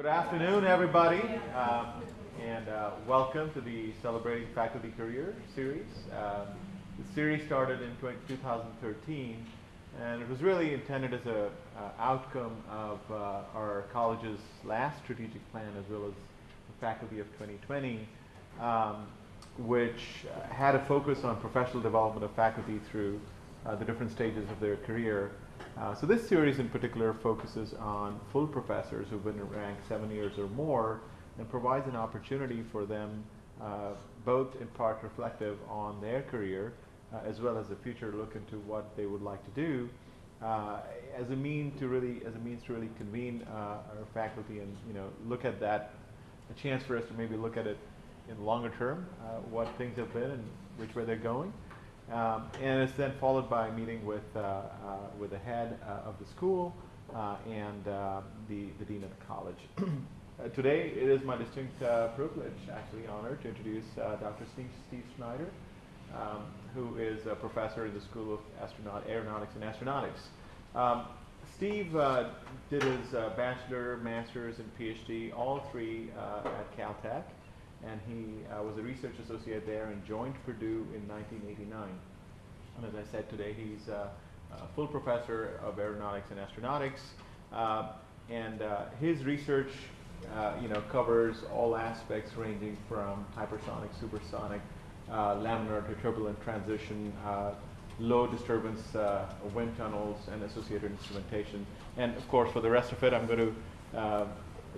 Good afternoon, everybody, um, and uh, welcome to the Celebrating Faculty Career series. Um, the series started in 2013, and it was really intended as a uh, outcome of uh, our college's last strategic plan, as well as the Faculty of 2020, um, which uh, had a focus on professional development of faculty through uh, the different stages of their career. Uh, so this series in particular focuses on full professors who've been ranked seven years or more and provides an opportunity for them uh, both in part reflective on their career uh, as well as a future look into what they would like to do uh, as a mean to really as a means to really convene uh, our faculty and you know look at that a chance for us to maybe look at it in longer term what things have been and which way they're going um, and it's then followed by a meeting with, uh, uh, with the head uh, of the school and the, the dean of the college. today, it is my distinct privilege, actually honor, to introduce Dr. Steve, Steve Schneider, um, who is a professor in the School of Astronaut Aeronautics and Astronautics. Um, Steve uh, did his uh, bachelor, master's, and PhD, all three uh, at Caltech and he uh, was a research associate there and joined Purdue in 1989. And as I said today, he's a, a full professor of aeronautics and astronautics, uh, and uh, his research, uh, you know, covers all aspects ranging from hypersonic, supersonic, uh, laminar to turbulent transition, uh, low disturbance wind tunnels, and associated instrumentation. And of course, for the rest of it, I'm going to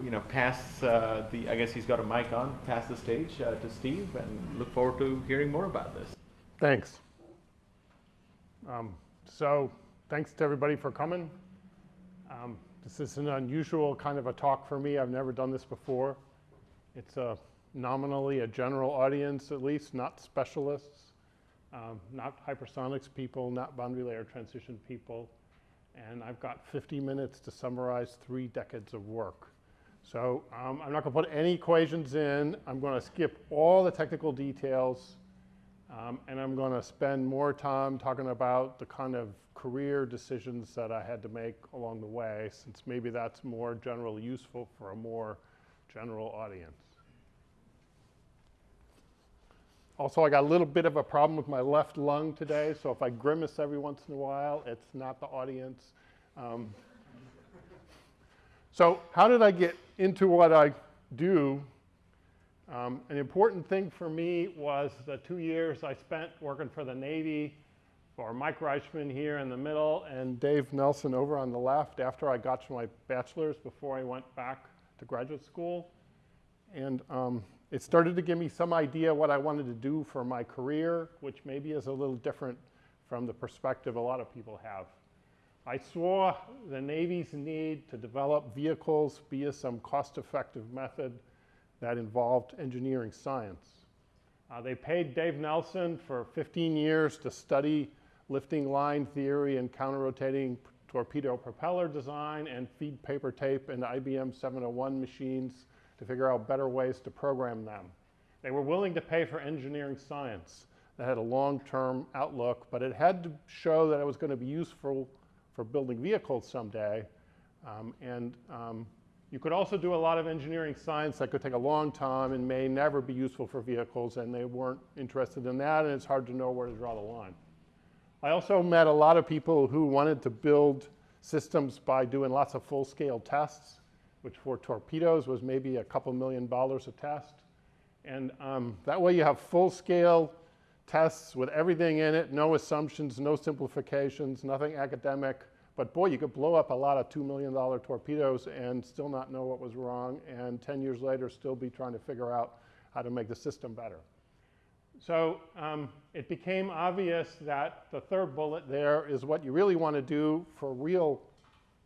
you know, pass uh, the, I guess he's got a mic on, pass the stage uh, to Steve and look forward to hearing more about this. Thanks. Um, so thanks to everybody for coming. Um, this is an unusual kind of a talk for me. I've never done this before. It's a nominally a general audience, at least, not specialists, um, not hypersonics people, not boundary layer transition people. And I've got 50 minutes to summarize three decades of work. So um, I'm not going to put any equations in. I'm going to skip all the technical details. Um, and I'm going to spend more time talking about the kind of career decisions that I had to make along the way, since maybe that's more generally useful for a more general audience. Also, I got a little bit of a problem with my left lung today, so if I grimace every once in a while, it's not the audience. Um, so how did I get into what I do? Um, an important thing for me was the two years I spent working for the Navy for Mike Reichman here in the middle and Dave Nelson over on the left after I got my bachelor's before I went back to graduate school. And um, it started to give me some idea what I wanted to do for my career, which maybe is a little different from the perspective a lot of people have. I saw the Navy's need to develop vehicles via some cost-effective method that involved engineering science. Uh, they paid Dave Nelson for 15 years to study lifting line theory and counter-rotating torpedo propeller design and feed paper tape into IBM 701 machines to figure out better ways to program them. They were willing to pay for engineering science that had a long-term outlook, but it had to show that it was going to be useful for building vehicles someday. Um, and um, you could also do a lot of engineering science that could take a long time and may never be useful for vehicles, and they weren't interested in that, and it's hard to know where to draw the line. I also met a lot of people who wanted to build systems by doing lots of full-scale tests, which for torpedoes was maybe a couple million dollars a test. And um, that way you have full-scale tests with everything in it, no assumptions, no simplifications, nothing academic. But boy, you could blow up a lot of $2 million torpedoes and still not know what was wrong, and 10 years later still be trying to figure out how to make the system better. So um, it became obvious that the third bullet there is what you really want to do for real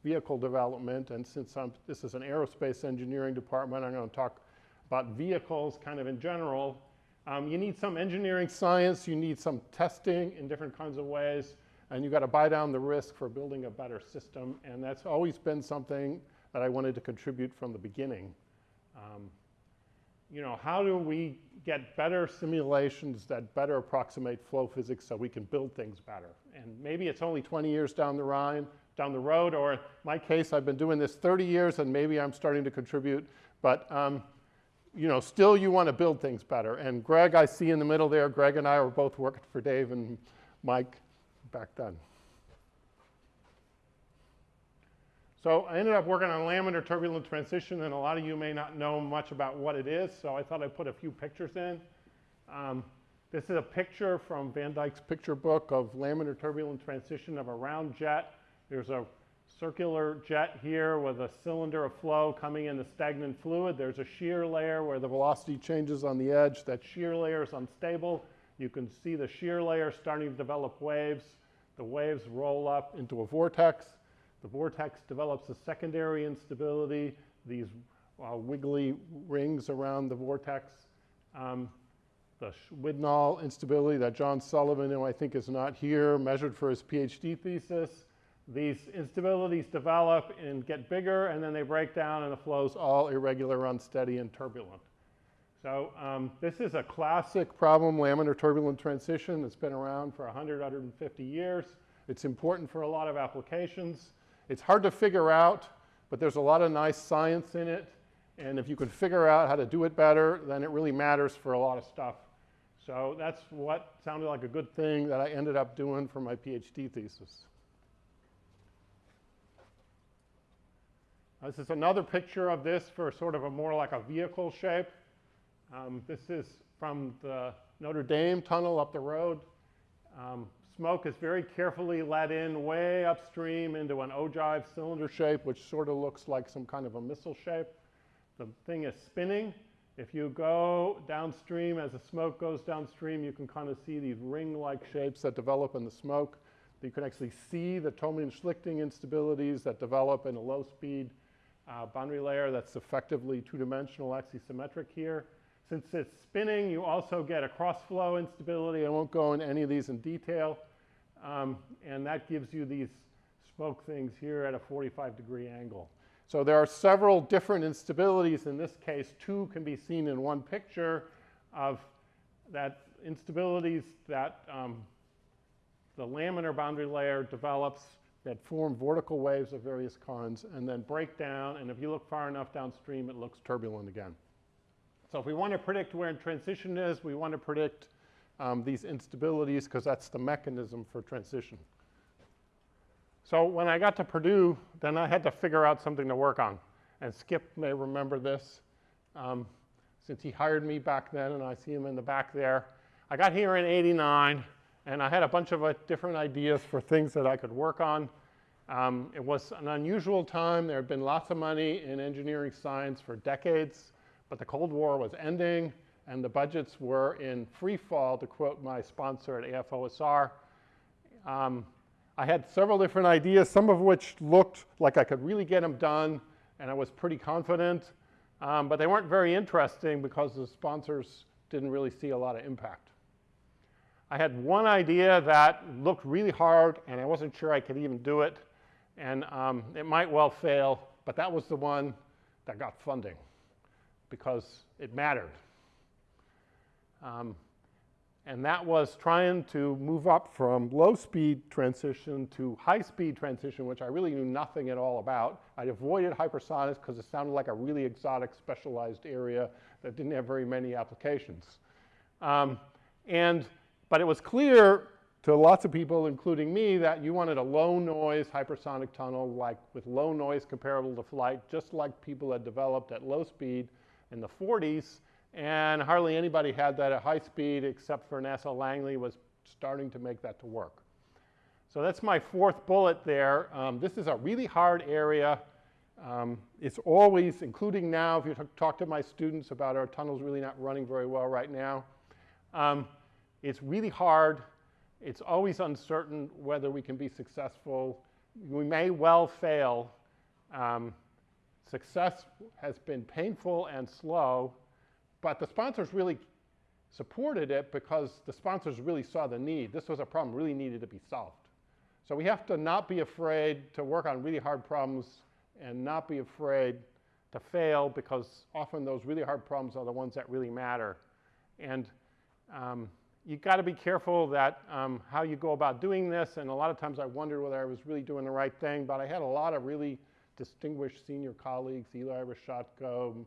vehicle development. And since I'm, this is an aerospace engineering department, I'm going to talk about vehicles kind of in general. Um, you need some engineering science, you need some testing in different kinds of ways, and you got to buy down the risk for building a better system. And that's always been something that I wanted to contribute from the beginning. Um, you know, how do we get better simulations that better approximate flow physics so we can build things better? And maybe it's only 20 years down the line, down the road, or in my case, I've been doing this 30 years and maybe I'm starting to contribute, but um, you know, still you want to build things better. And Greg, I see in the middle there, Greg and I were both working for Dave and Mike back then. So I ended up working on laminar turbulent transition, and a lot of you may not know much about what it is, so I thought I'd put a few pictures in. Um, this is a picture from Van Dyke's picture book of laminar turbulent transition of a round jet. There's a circular jet here with a cylinder of flow coming in the stagnant fluid. There's a shear layer where the velocity changes on the edge. That shear layer is unstable. You can see the shear layer starting to develop waves. The waves roll up into a vortex. The vortex develops a secondary instability, these uh, wiggly rings around the vortex. Um, the Widnall instability that John Sullivan, who I think is not here, measured for his PhD thesis. These instabilities develop and get bigger, and then they break down, and the flow's all irregular, unsteady, and turbulent. So um, this is a classic problem, laminar turbulent transition. It's been around for 100, 150 years. It's important for a lot of applications. It's hard to figure out, but there's a lot of nice science in it. And if you can figure out how to do it better, then it really matters for a lot of stuff. So that's what sounded like a good thing that I ended up doing for my PhD thesis. This is another picture of this for sort of a more like a vehicle shape. Um, this is from the Notre Dame tunnel up the road. Um, smoke is very carefully let in way upstream into an ogive cylinder shape, which sort of looks like some kind of a missile shape. The thing is spinning. If you go downstream, as the smoke goes downstream, you can kind of see these ring-like shapes that develop in the smoke. You can actually see the Tollmien-Schlichting instabilities that develop in a low-speed uh, boundary layer that's effectively two-dimensional axisymmetric here. Since it's spinning, you also get a cross-flow instability. I won't go into any of these in detail. Um, and that gives you these smoke things here at a 45 degree angle. So there are several different instabilities. In this case, two can be seen in one picture of that instabilities that um, the laminar boundary layer develops that form vertical waves of various kinds and then break down. And if you look far enough downstream, it looks turbulent again. So if we want to predict where transition is, we want to predict um, these instabilities because that's the mechanism for transition. So when I got to Purdue, then I had to figure out something to work on. And Skip may remember this um, since he hired me back then, and I see him in the back there. I got here in 89, and I had a bunch of uh, different ideas for things that I could work on. Um, it was an unusual time. There had been lots of money in engineering science for decades. But the Cold War was ending, and the budgets were in free fall, to quote my sponsor at AFOSR. Um, I had several different ideas, some of which looked like I could really get them done, and I was pretty confident. Um, but they weren't very interesting because the sponsors didn't really see a lot of impact. I had one idea that looked really hard, and I wasn't sure I could even do it, and um, it might well fail, but that was the one that got funding because it mattered. Um, and that was trying to move up from low speed transition to high speed transition, which I really knew nothing at all about. I avoided hypersonics because it sounded like a really exotic specialized area that didn't have very many applications. Um, and, but it was clear to lots of people, including me, that you wanted a low noise hypersonic tunnel like with low noise comparable to flight, just like people had developed at low speed in the 40s, and hardly anybody had that at high speed except for NASA Langley was starting to make that to work. So that's my fourth bullet there. Um, this is a really hard area. Um, it's always, including now, if you talk to my students about our tunnels really not running very well right now, um, it's really hard. It's always uncertain whether we can be successful. We may well fail. Um, Success has been painful and slow, but the sponsors really supported it because the sponsors really saw the need. This was a problem really needed to be solved. So we have to not be afraid to work on really hard problems and not be afraid to fail because often those really hard problems are the ones that really matter. And um, you got to be careful that um, how you go about doing this. And a lot of times I wondered whether I was really doing the right thing. But I had a lot of really distinguished senior colleagues, Eli Reshotko,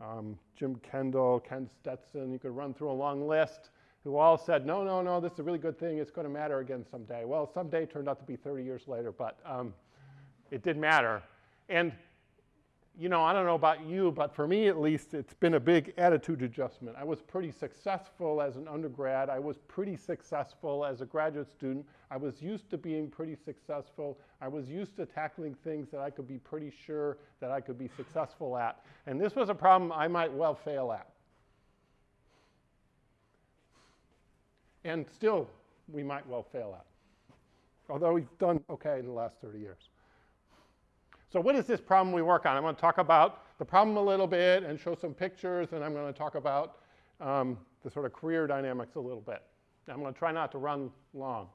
um, Jim Kendall, Ken Stetson. You could run through a long list who all said, no, no, no, this is a really good thing. It's going to matter again someday. Well, someday turned out to be 30 years later, but um, it did matter. And you know, I don't know about you, but for me at least, it's been a big attitude adjustment. I was pretty successful as an undergrad. I was pretty successful as a graduate student. I was used to being pretty successful. I was used to tackling things that I could be pretty sure that I could be successful at. And this was a problem I might well fail at. And still, we might well fail at. Although we've done okay in the last 30 years. So what is this problem we work on? I'm going to talk about the problem a little bit and show some pictures, and I'm going to talk about um, the sort of career dynamics a little bit. I'm going to try not to run long.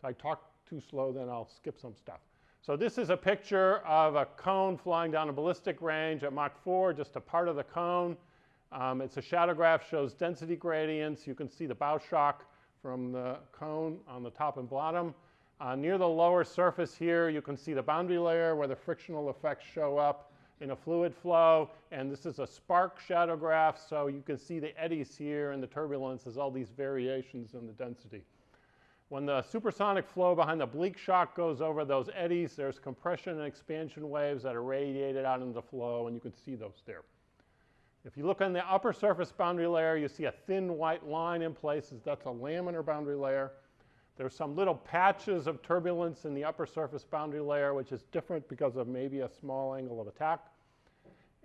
So I talk too slow, then I'll skip some stuff. So this is a picture of a cone flying down a ballistic range at Mach 4, just a part of the cone. Um, it's a shadow graph, shows density gradients. You can see the bow shock from the cone on the top and bottom. Uh, near the lower surface here, you can see the boundary layer where the frictional effects show up in a fluid flow. And this is a spark shadow graph, so you can see the eddies here and the turbulence as all these variations in the density. When the supersonic flow behind the oblique shock goes over those eddies, there's compression and expansion waves that are radiated out into the flow, and you can see those there. If you look on the upper surface boundary layer, you see a thin white line in places. That's a laminar boundary layer. There's some little patches of turbulence in the upper surface boundary layer, which is different because of maybe a small angle of attack.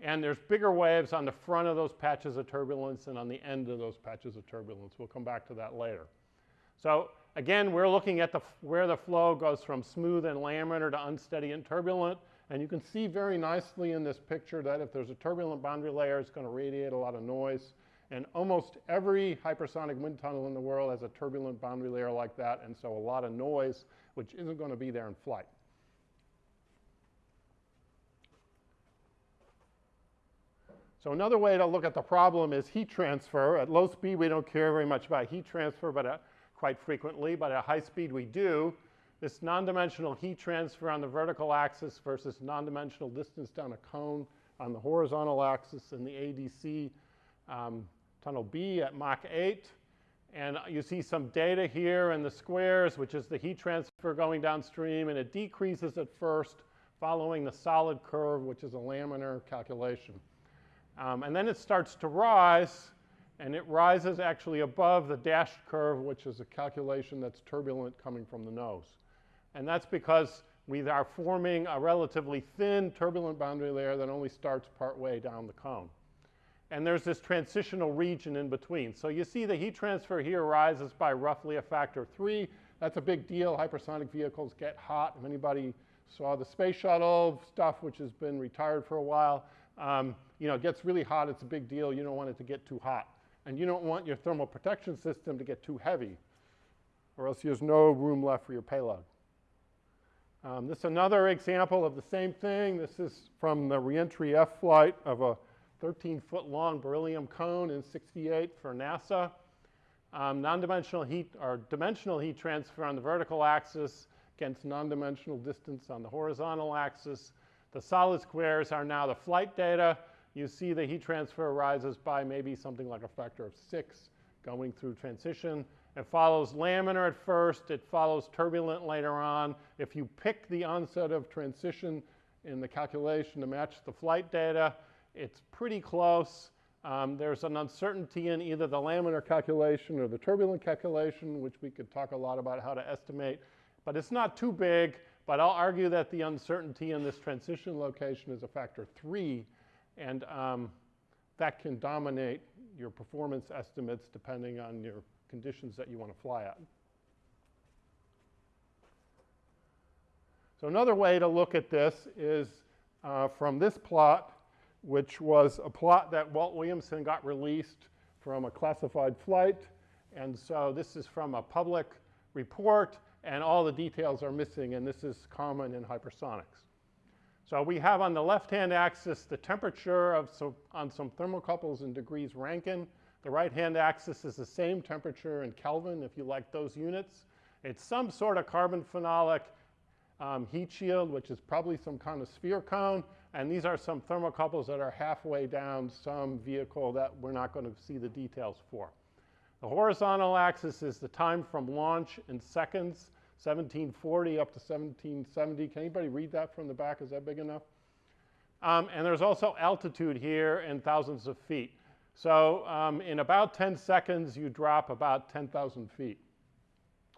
And there's bigger waves on the front of those patches of turbulence and on the end of those patches of turbulence. We'll come back to that later. So again, we're looking at the, where the flow goes from smooth and laminar to unsteady and turbulent. And you can see very nicely in this picture that if there's a turbulent boundary layer, it's going to radiate a lot of noise. And almost every hypersonic wind tunnel in the world has a turbulent boundary layer like that, and so a lot of noise, which isn't going to be there in flight. So another way to look at the problem is heat transfer. At low speed, we don't care very much about heat transfer, but uh, quite frequently, but at high speed, we do. This non-dimensional heat transfer on the vertical axis versus non-dimensional distance down a cone on the horizontal axis in the AEDC um, tunnel B at Mach 8. And you see some data here in the squares, which is the heat transfer going downstream, and it decreases at first following the solid curve, which is a laminar calculation. Um, and then it starts to rise, and it rises actually above the dashed curve, which is a calculation that's turbulent coming from the nose. And that's because we are forming a relatively thin turbulent boundary layer that only starts partway down the cone and there's this transitional region in between. So you see the heat transfer here rises by roughly a factor of three. That's a big deal. Hypersonic vehicles get hot. If anybody saw the space shuttle stuff, which has been retired for a while, um, you know, it gets really hot. It's a big deal. You don't want it to get too hot. And you don't want your thermal protection system to get too heavy, or else there's no room left for your payload. Um, this is another example of the same thing. This is from the reentry F flight of a 13 foot long beryllium cone in 68 for NASA. Um, non-dimensional heat or dimensional heat transfer on the vertical axis against non-dimensional distance on the horizontal axis. The solid squares are now the flight data. You see the heat transfer rises by maybe something like a factor of six going through transition. It follows laminar at first. It follows turbulent later on. If you pick the onset of transition in the calculation to match the flight data, it's pretty close. Um, there's an uncertainty in either the laminar calculation or the turbulent calculation, which we could talk a lot about how to estimate. But it's not too big, but I'll argue that the uncertainty in this transition location is a factor three, and um, that can dominate your performance estimates depending on your conditions that you want to fly at. So another way to look at this is uh, from this plot, which was a plot that Walt Williamson got released from a classified flight. And so this is from a public report, and all the details are missing, and this is common in hypersonics. So we have on the left-hand axis the temperature of so, on some thermocouples in degrees Rankine. The right-hand axis is the same temperature in Kelvin, if you like those units. It's some sort of carbon phenolic um, heat shield, which is probably some kind of sphere cone. And these are some thermocouples that are halfway down some vehicle that we're not going to see the details for. The horizontal axis is the time from launch in seconds, 1740 up to 1770. Can anybody read that from the back? Is that big enough? Um, and there's also altitude here in thousands of feet. So um, in about 10 seconds, you drop about 10,000 feet.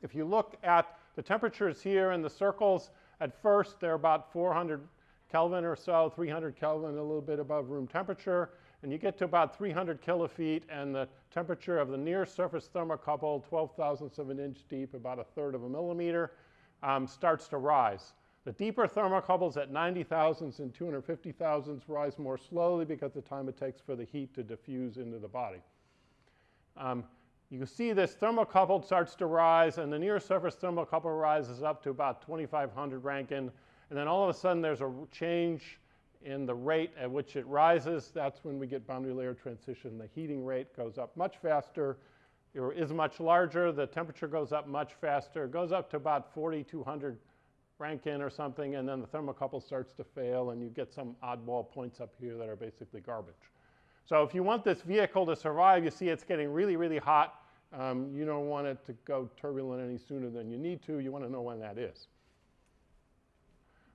If you look at the temperatures here in the circles, at first they're about 400 Kelvin or so, 300 Kelvin, a little bit above room temperature. And you get to about 300 kilofeet, and the temperature of the near surface thermocouple, 12 thousandths of an inch deep, about a third of a millimeter, um, starts to rise. The deeper thermocouples at 90 thousandths and 250 thousandths rise more slowly because the time it takes for the heat to diffuse into the body. Um, you can see this thermocouple starts to rise, and the near surface thermocouple rises up to about 2,500 Rankine, and then all of a sudden there's a change in the rate at which it rises. That's when we get boundary layer transition. The heating rate goes up much faster, or is much larger. The temperature goes up much faster. It goes up to about 4,200 Rankine or something, and then the thermocouple starts to fail, and you get some oddball points up here that are basically garbage. So if you want this vehicle to survive, you see it's getting really, really hot. Um, you don't want it to go turbulent any sooner than you need to. You want to know when that is.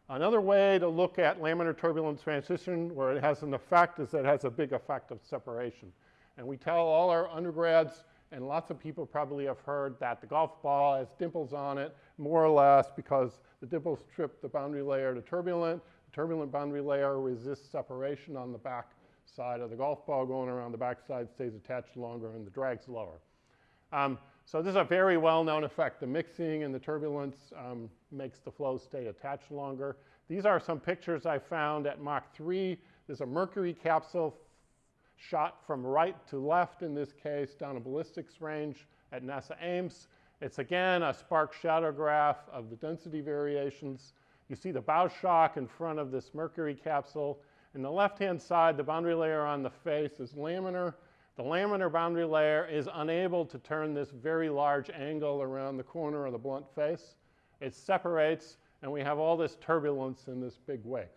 Another way to look at laminar turbulence transition where it has an effect is that it has a big effect of separation. And we tell all our undergrads, and lots of people probably have heard that the golf ball has dimples on it, more or less because the dimples trip the boundary layer to turbulent. The turbulent boundary layer resists separation on the back side of the golf ball going around the back side stays attached longer and the drag's lower. Um, so this is a very well-known effect. The mixing and the turbulence um, makes the flow stay attached longer. These are some pictures I found at Mach 3. There's a mercury capsule shot from right to left in this case down a ballistics range at NASA Ames. It's again a spark shadow graph of the density variations. You see the bow shock in front of this mercury capsule. In the left-hand side, the boundary layer on the face is laminar. The laminar boundary layer is unable to turn this very large angle around the corner of the blunt face. It separates, and we have all this turbulence in this big wake.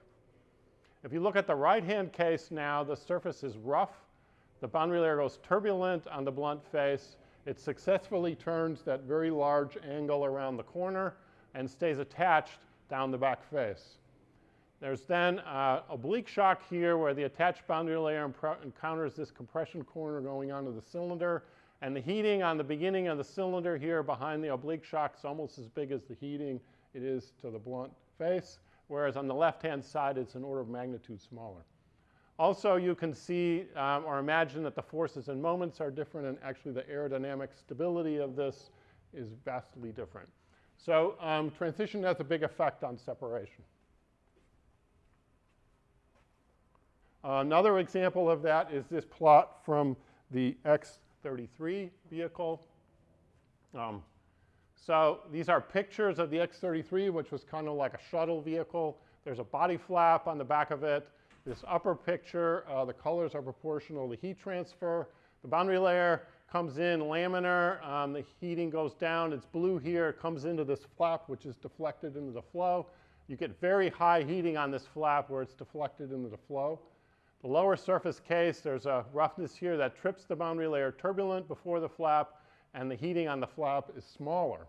If you look at the right-hand case now, the surface is rough. The boundary layer goes turbulent on the blunt face. It successfully turns that very large angle around the corner and stays attached down the back face. There's then uh, oblique shock here where the attached boundary layer encounters this compression corner going onto the cylinder. And the heating on the beginning of the cylinder here behind the oblique shock is almost as big as the heating it is to the blunt face, whereas on the left-hand side it's an order of magnitude smaller. Also, you can see um, or imagine that the forces and moments are different, and actually the aerodynamic stability of this is vastly different. So um, transition has a big effect on separation. Another example of that is this plot from the X-33 vehicle. Um, so these are pictures of the X-33, which was kind of like a shuttle vehicle. There's a body flap on the back of it. This upper picture, uh, the colors are proportional to heat transfer. The boundary layer comes in laminar. Um, the heating goes down. It's blue here. It comes into this flap, which is deflected into the flow. You get very high heating on this flap where it's deflected into the flow. The lower surface case, there's a roughness here that trips the boundary layer turbulent before the flap, and the heating on the flap is smaller.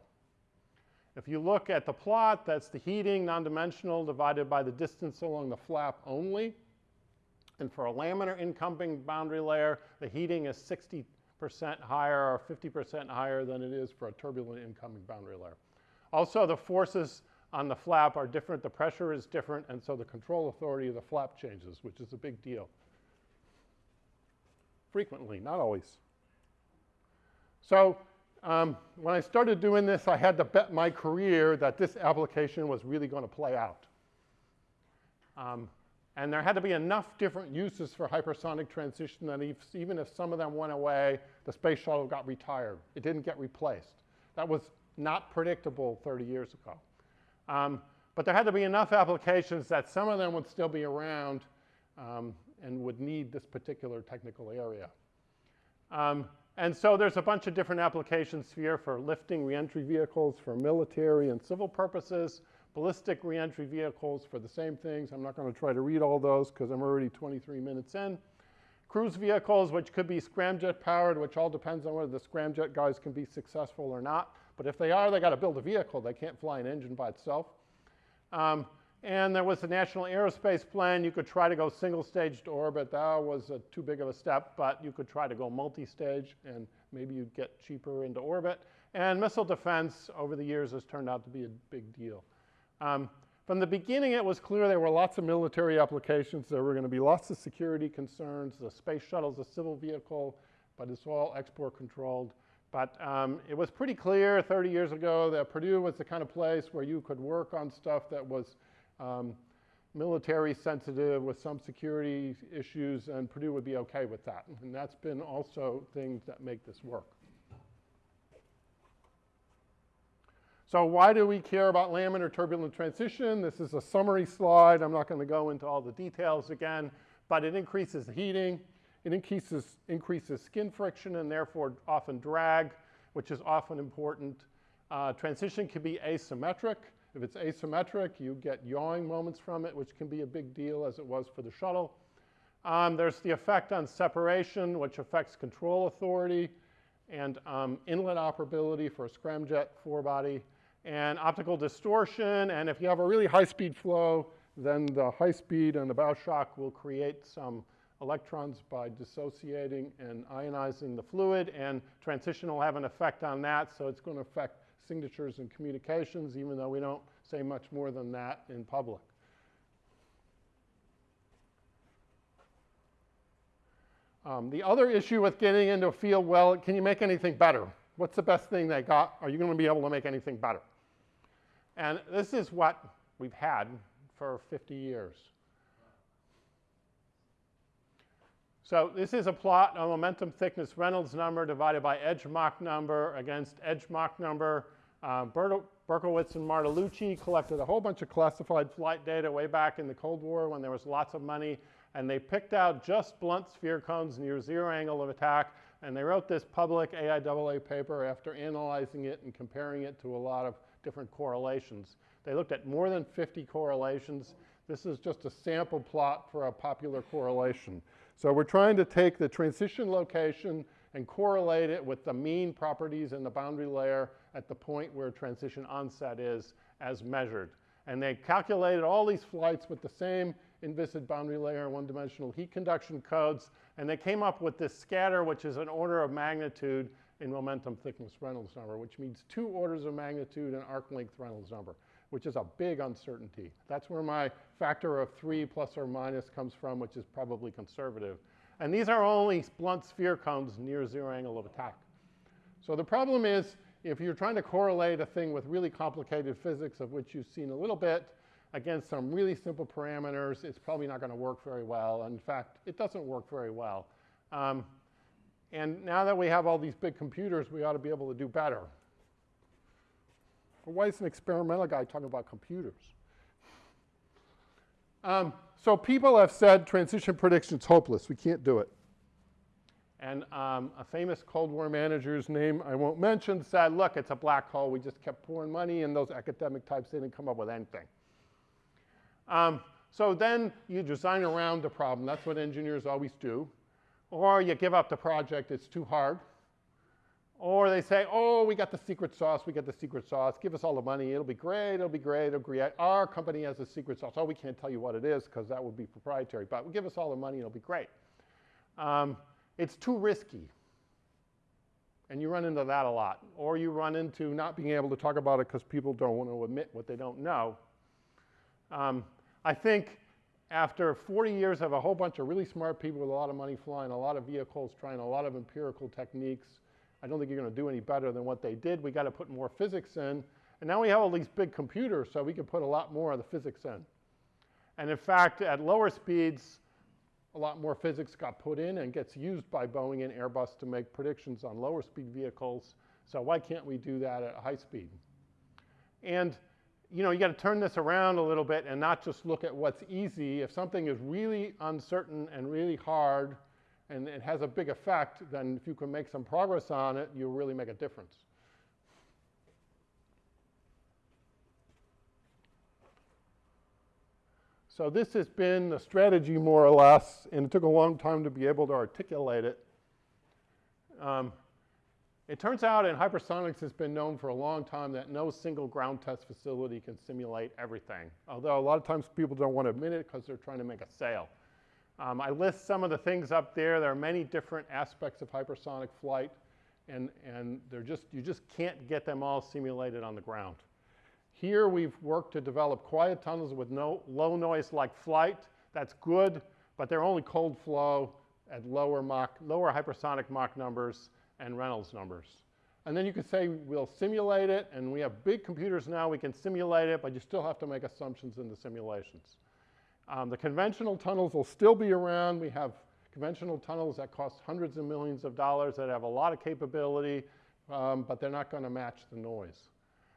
If you look at the plot, that's the heating, non-dimensional, divided by the distance along the flap only. And for a laminar incoming boundary layer, the heating is 60% higher or 50% higher than it is for a turbulent incoming boundary layer. Also, the forces on the flap are different, the pressure is different, and so the control authority of the flap changes, which is a big deal. Frequently, not always. So um, when I started doing this, I had to bet my career that this application was really going to play out. Um, and there had to be enough different uses for hypersonic transition that if, even if some of them went away, the space shuttle got retired. It didn't get replaced. That was not predictable 30 years ago. Um, but there had to be enough applications that some of them would still be around um, and would need this particular technical area. Um, and so there's a bunch of different applications here for lifting reentry vehicles for military and civil purposes, ballistic reentry vehicles for the same things. I'm not going to try to read all those because I'm already 23 minutes in. Cruise vehicles, which could be scramjet powered, which all depends on whether the scramjet guys can be successful or not. But if they are, they got to build a vehicle. They can't fly an engine by itself. Um, and there was the National Aerospace Plan. You could try to go single stage to orbit. That was a, too big of a step, but you could try to go multi-stage and maybe you'd get cheaper into orbit. And missile defense over the years has turned out to be a big deal. Um, from the beginning, it was clear there were lots of military applications. There were going to be lots of security concerns. The space shuttle is a civil vehicle, but it's all export controlled. But um, it was pretty clear 30 years ago that Purdue was the kind of place where you could work on stuff that was um, military sensitive with some security issues, and Purdue would be okay with that. And that's been also things that make this work. So why do we care about laminar turbulent transition? This is a summary slide. I'm not going to go into all the details again, but it increases the heating. It increases, increases skin friction and therefore often drag, which is often important. Uh, transition can be asymmetric. If it's asymmetric, you get yawing moments from it, which can be a big deal as it was for the shuttle. Um, there's the effect on separation, which affects control authority and um, inlet operability for a scramjet forebody, and optical distortion. And if you have a really high-speed flow, then the high speed and the bow shock will create some electrons by dissociating and ionizing the fluid, and transition will have an effect on that, so it's going to affect signatures and communications, even though we don't say much more than that in public. Um, the other issue with getting into a field, well, can you make anything better? What's the best thing they got? Are you going to be able to make anything better? And this is what we've had for 50 years. So this is a plot of momentum thickness Reynolds number divided by edge Mach number against edge Mach number. Uh, Berkowitz and Martellucci collected a whole bunch of classified flight data way back in the Cold War when there was lots of money, and they picked out just blunt sphere cones near zero angle of attack, and they wrote this public AIAA paper after analyzing it and comparing it to a lot of different correlations. They looked at more than 50 correlations. This is just a sample plot for a popular correlation. So we're trying to take the transition location and correlate it with the mean properties in the boundary layer at the point where transition onset is as measured. And they calculated all these flights with the same inviscid boundary layer one-dimensional heat conduction codes, and they came up with this scatter, which is an order of magnitude in momentum thickness Reynolds number, which means two orders of magnitude in arc length Reynolds number, which is a big uncertainty. That's where my factor of three plus or minus comes from, which is probably conservative. And these are only blunt sphere cones near zero angle of attack. So the problem is, if you're trying to correlate a thing with really complicated physics, of which you've seen a little bit, against some really simple parameters, it's probably not going to work very well. In fact, it doesn't work very well. Um, and now that we have all these big computers, we ought to be able to do better. Why is an experimental guy talking about computers? Um, so people have said transition prediction is hopeless. We can't do it. And um, a famous Cold War manager's name I won't mention said, look, it's a black hole. We just kept pouring money in those academic types. Didn't come up with anything. Um, so then you design around the problem. That's what engineers always do. Or you give up the project. It's too hard. Or they say, oh, we got the secret sauce, we got the secret sauce, give us all the money, it'll be great, it'll be great, it'll be great. Our company has a secret sauce. Oh, we can't tell you what it is because that would be proprietary, but give us all the money, it'll be great. Um, it's too risky. And you run into that a lot. Or you run into not being able to talk about it because people don't want to admit what they don't know. Um, I think after 40 years of a whole bunch of really smart people with a lot of money flying a lot of vehicles, trying a lot of empirical techniques, I don't think you're going to do any better than what they did. We got to put more physics in. And now we have all these big computers, so we can put a lot more of the physics in. And in fact, at lower speeds, a lot more physics got put in and gets used by Boeing and Airbus to make predictions on lower speed vehicles. So why can't we do that at high speed? And you know, you got to turn this around a little bit and not just look at what's easy. If something is really uncertain and really hard, and it has a big effect, then if you can make some progress on it, you'll really make a difference. So this has been the strategy more or less, and it took a long time to be able to articulate it. Um, it turns out in hypersonics it's been known for a long time that no single ground test facility can simulate everything. Although a lot of times people don't want to admit it because they're trying to make a sale. Um, I list some of the things up there. There are many different aspects of hypersonic flight, and, and they're just, you just can't get them all simulated on the ground. Here we've worked to develop quiet tunnels with no low noise like flight. That's good, but they're only cold flow at lower Mach, lower hypersonic Mach numbers and Reynolds numbers. And then you could say we'll simulate it, and we have big computers now, we can simulate it, but you still have to make assumptions in the simulations. Um, the conventional tunnels will still be around. We have conventional tunnels that cost hundreds of millions of dollars that have a lot of capability, um, but they're not going to match the noise.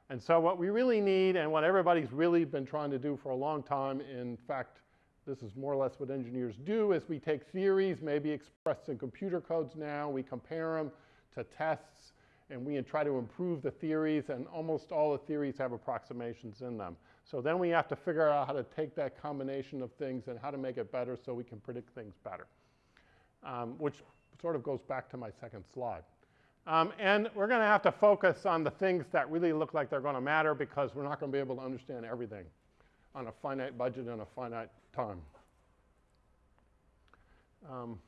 And so what we really need and what everybody's really been trying to do for a long time, in fact, this is more or less what engineers do, is we take theories, maybe expressed in computer codes now, we compare them to tests, and we try to improve the theories, and almost all the theories have approximations in them. So then we have to figure out how to take that combination of things and how to make it better so we can predict things better, um, which sort of goes back to my second slide. Um, and we're going to have to focus on the things that really look like they're going to matter because we're not going to be able to understand everything on a finite budget and a finite time. Um,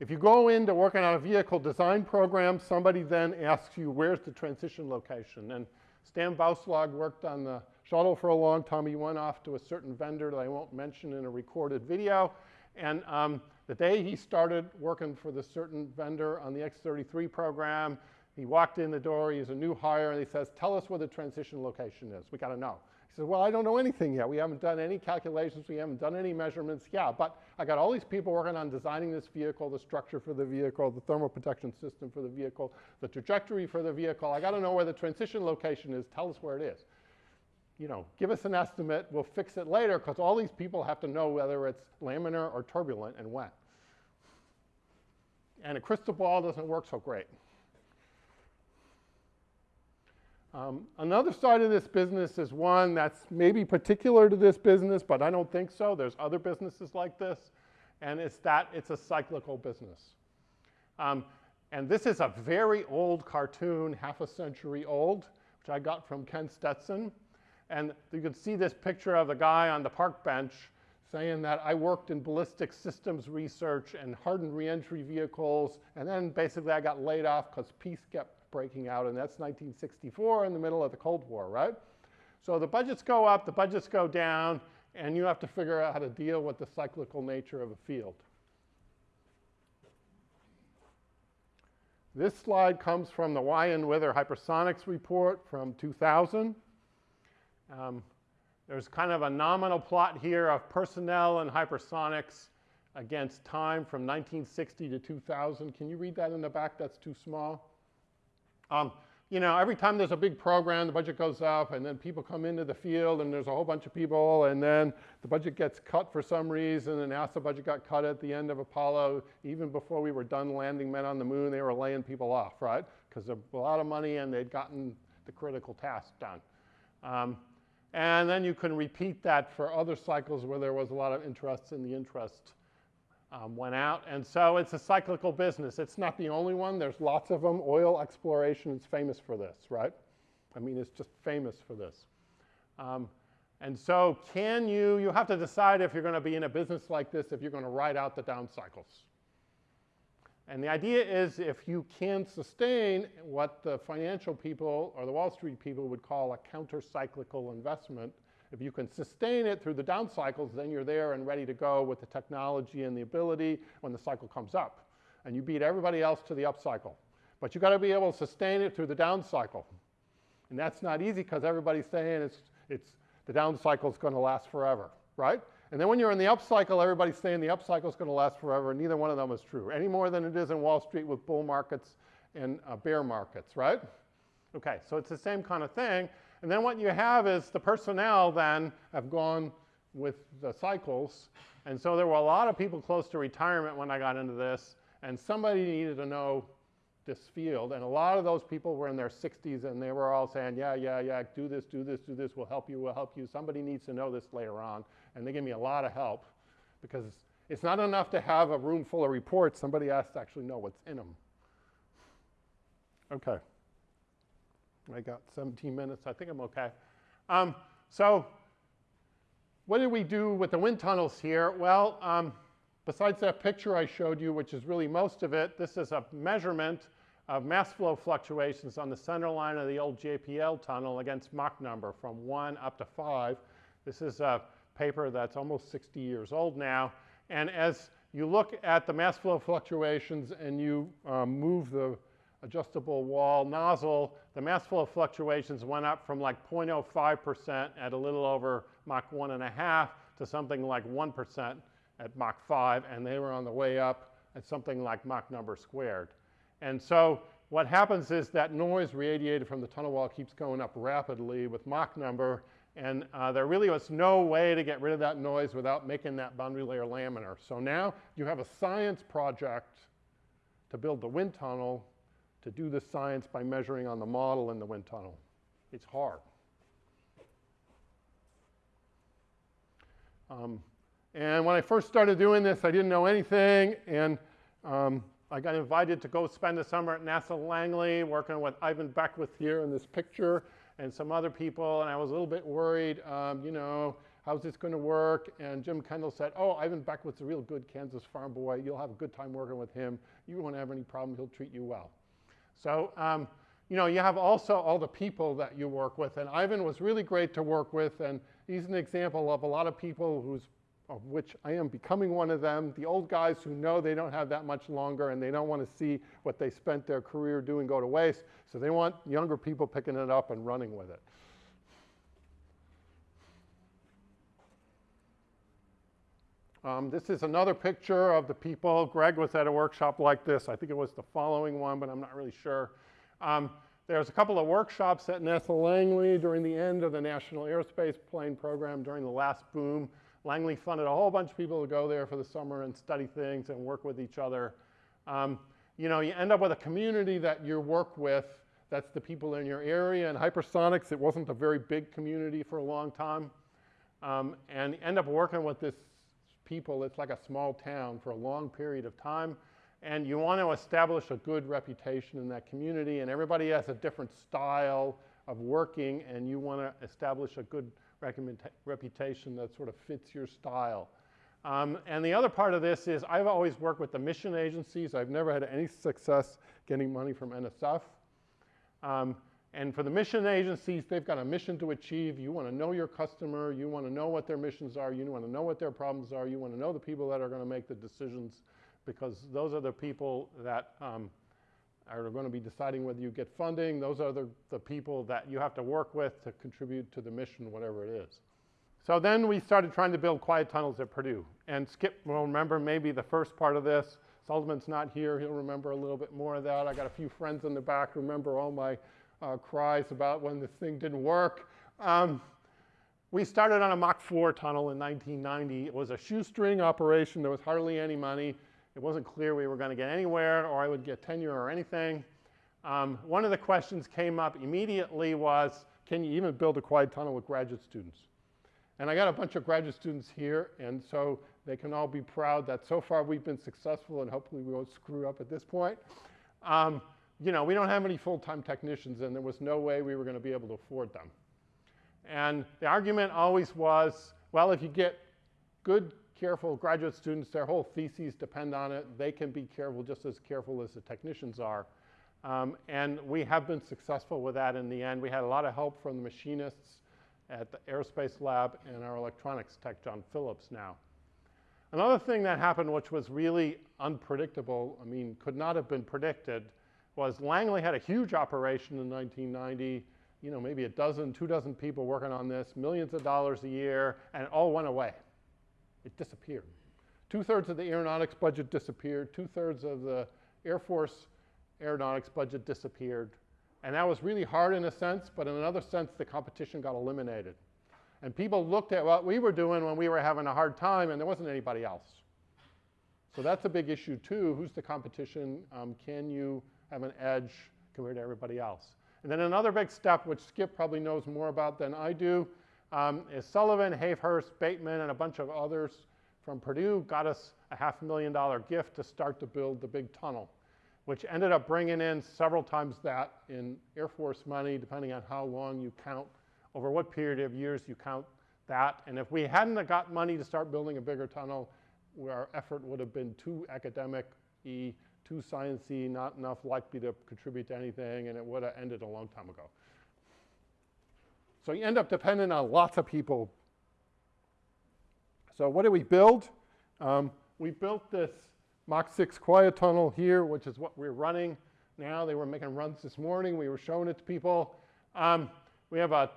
if you go into working on a vehicle design program, somebody then asks you, where's the transition location? And Stan Bouslog worked on the shuttle for a long time. He went off to a certain vendor that I won't mention in a recorded video. And um, the day he started working for the certain vendor on the X-33 program, he walked in the door, he's a new hire, and he says, tell us where the transition location is. We got to know. He says, well, I don't know anything yet. We haven't done any calculations. We haven't done any measurements. Yeah, but I got all these people working on designing this vehicle, the structure for the vehicle, the thermal protection system for the vehicle, the trajectory for the vehicle. I got to know where the transition location is. Tell us where it is you know, give us an estimate, we'll fix it later, because all these people have to know whether it's laminar or turbulent and when. And a crystal ball doesn't work so great. Um, another side of this business is one that's maybe particular to this business, but I don't think so. There's other businesses like this, and it's that it's a cyclical business. Um, and this is a very old cartoon, half a century old, which I got from Ken Stetson. And you can see this picture of the guy on the park bench saying that I worked in ballistic systems research and hardened reentry vehicles, and then basically I got laid off because peace kept breaking out, and that's 1964 in the middle of the Cold War, right? So the budgets go up, the budgets go down, and you have to figure out how to deal with the cyclical nature of a field. This slide comes from the Weyand Wither Hypersonics report from 2000. Um, there's kind of a nominal plot here of personnel and hypersonics against time from 1960 to 2000. Can you read that in the back? That's too small. Um, you know, every time there's a big program, the budget goes up, and then people come into the field, and there's a whole bunch of people, and then the budget gets cut for some reason, and NASA budget got cut at the end of Apollo. Even before we were done landing men on the moon, they were laying people off, right? Because there a lot of money, and they'd gotten the critical task done. Um, and then you can repeat that for other cycles where there was a lot of interest and the interest um, went out. And so it's a cyclical business. It's not the only one. There's lots of them. Oil exploration is famous for this, right? I mean, it's just famous for this. Um, and so can you, you have to decide if you're going to be in a business like this, if you're going to ride out the down cycles. And the idea is if you can sustain what the financial people or the Wall Street people would call a counter-cyclical investment, if you can sustain it through the down cycles, then you're there and ready to go with the technology and the ability when the cycle comes up. And you beat everybody else to the up cycle. But you've got to be able to sustain it through the down cycle. And that's not easy because everybody's saying it's, it's, the down cycle is going to last forever, right? And then when you're in the upcycle, everybody's saying the upcycle is going to last forever, neither one of them is true, any more than it is in Wall Street with bull markets and uh, bear markets, right? Okay, so it's the same kind of thing. And then what you have is the personnel then have gone with the cycles. And so there were a lot of people close to retirement when I got into this. And somebody needed to know this field. And a lot of those people were in their 60s and they were all saying, yeah, yeah, yeah, do this, do this, do this, we'll help you, we'll help you. Somebody needs to know this later on. And they gave me a lot of help because it's not enough to have a room full of reports. Somebody has to actually know what's in them. Okay. I got 17 minutes. I think I'm okay. Um, so what did we do with the wind tunnels here? Well, um, besides that picture I showed you, which is really most of it, this is a measurement of mass flow fluctuations on the center line of the old JPL tunnel against Mach number from 1 up to 5. This is a paper that's almost 60 years old now. And as you look at the mass flow fluctuations and you um, move the adjustable wall nozzle, the mass flow fluctuations went up from like 0.05% at a little over Mach 1.5 to something like 1% at Mach 5, and they were on the way up at something like Mach number squared. And so what happens is that noise radiated from the tunnel wall keeps going up rapidly with Mach number, and uh, there really was no way to get rid of that noise without making that boundary layer laminar. So now you have a science project to build the wind tunnel to do the science by measuring on the model in the wind tunnel. It's hard. Um, and when I first started doing this, I didn't know anything, and um, I got invited to go spend the summer at NASA Langley working with Ivan Beckwith here in this picture and some other people, and I was a little bit worried, um, you know, how's this going to work? And Jim Kendall said, oh, Ivan Beckwith's a real good Kansas farm boy. You'll have a good time working with him. You won't have any problem. He'll treat you well. So, um, you know, you have also all the people that you work with. And Ivan was really great to work with. And he's an example of a lot of people who's, of which I am becoming one of them. The old guys who know they don't have that much longer and they don't want to see what they spent their career doing go to waste. So they want younger people picking it up and running with it. Um, this is another picture of the people. Greg was at a workshop like this. I think it was the following one, but I'm not really sure. Um, there's a couple of workshops at NASA Langley during the end of the National Aerospace Plane Program during the last boom. Langley funded a whole bunch of people to go there for the summer and study things and work with each other. Um, you know, you end up with a community that you work with. That's the people in your area. And hypersonics, it wasn't a very big community for a long time. Um, and end up working with this people, it's like a small town for a long period of time. And you want to establish a good reputation in that community, and everybody has a different style of working, and you want to establish a good reputation that sort of fits your style. Um, and the other part of this is I've always worked with the mission agencies. I've never had any success getting money from NSF. Um, and for the mission agencies, they've got a mission to achieve. You want to know your customer. You want to know what their missions are. You want to know what their problems are. You want to know the people that are going to make the decisions because those are the people that um, are going to be deciding whether you get funding. Those are the, the people that you have to work with to contribute to the mission, whatever it is. So then we started trying to build quiet tunnels at Purdue. And Skip will remember maybe the first part of this. Sullivan's not here. He'll remember a little bit more of that. I got a few friends in the back remember all my uh, cries about when this thing didn't work. Um, we started on a Mach 4 tunnel in 1990. It was a shoestring operation. There was hardly any money. It wasn't clear we were going to get anywhere or I would get tenure or anything. Um, one of the questions came up immediately was, can you even build a quiet tunnel with graduate students? And I got a bunch of graduate students here, and so they can all be proud that so far we've been successful and hopefully we won't screw up at this point. Um, you know, we don't have any full-time technicians and there was no way we were going to be able to afford them. And the argument always was, well, if you get good, careful graduate students, their whole theses depend on it. They can be careful just as careful as the technicians are. Um, and we have been successful with that in the end. We had a lot of help from the machinists at the aerospace lab and our electronics tech, John Phillips now. Another thing that happened which was really unpredictable, I mean, could not have been predicted, was Langley had a huge operation in 1990, you know, maybe a dozen, two dozen people working on this, millions of dollars a year, and it all went away. It disappeared. Two-thirds of the aeronautics budget disappeared. Two-thirds of the Air Force aeronautics budget disappeared. And that was really hard in a sense, but in another sense, the competition got eliminated. And people looked at what we were doing when we were having a hard time, and there wasn't anybody else. So that's a big issue too. Who's the competition? Um, can you have an edge compared to everybody else? And then another big step, which Skip probably knows more about than I do, um, is Sullivan, Havehurst, Bateman, and a bunch of others from Purdue got us a half million dollar gift to start to build the big tunnel, which ended up bringing in several times that in Air Force money, depending on how long you count, over what period of years you count that. And if we hadn't got money to start building a bigger tunnel, our effort would have been too academic-y, too sciencey, not enough likely to contribute to anything, and it would have ended a long time ago. So you end up depending on lots of people. So what did we build? Um, we built this Mach 6 quiet tunnel here, which is what we're running now. They were making runs this morning. We were showing it to people. Um, we have a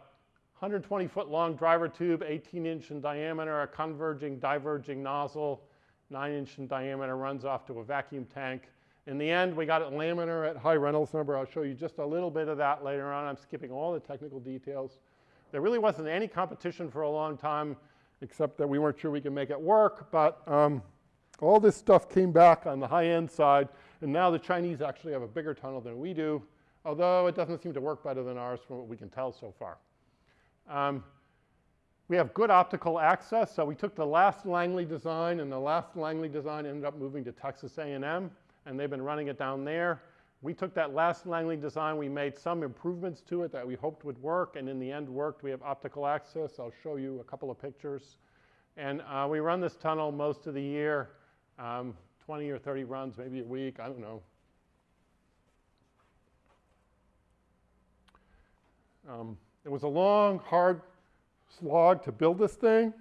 120 foot long driver tube, 18 inch in diameter, a converging, diverging nozzle, 9 inch in diameter, runs off to a vacuum tank. In the end, we got it laminar at high Reynolds number. I'll show you just a little bit of that later on. I'm skipping all the technical details. There really wasn't any competition for a long time, except that we weren't sure we could make it work. But um, all this stuff came back on the high-end side, and now the Chinese actually have a bigger tunnel than we do, although it doesn't seem to work better than ours from what we can tell so far. Um, we have good optical access, so we took the last Langley design, and the last Langley design ended up moving to Texas A&M, and they've been running it down there. We took that last Langley design, we made some improvements to it that we hoped would work, and in the end worked. We have optical access. I'll show you a couple of pictures. And uh, we run this tunnel most of the year, um, 20 or 30 runs, maybe a week, I don't know. Um, it was a long, hard slog to build this thing.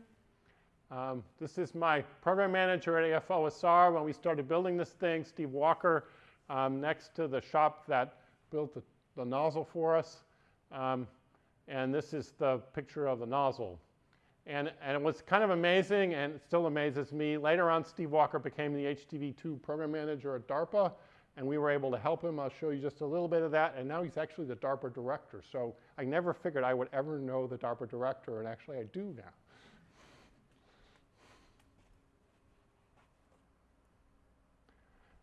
Um, this is my program manager at AFOSR when we started building this thing, Steve Walker um, next to the shop that built the, the nozzle for us. Um, and this is the picture of the nozzle. And, and it was kind of amazing, and it still amazes me. Later on, Steve Walker became the HTV2 program manager at DARPA, and we were able to help him. I'll show you just a little bit of that. And now he's actually the DARPA director. So I never figured I would ever know the DARPA director, and actually I do now.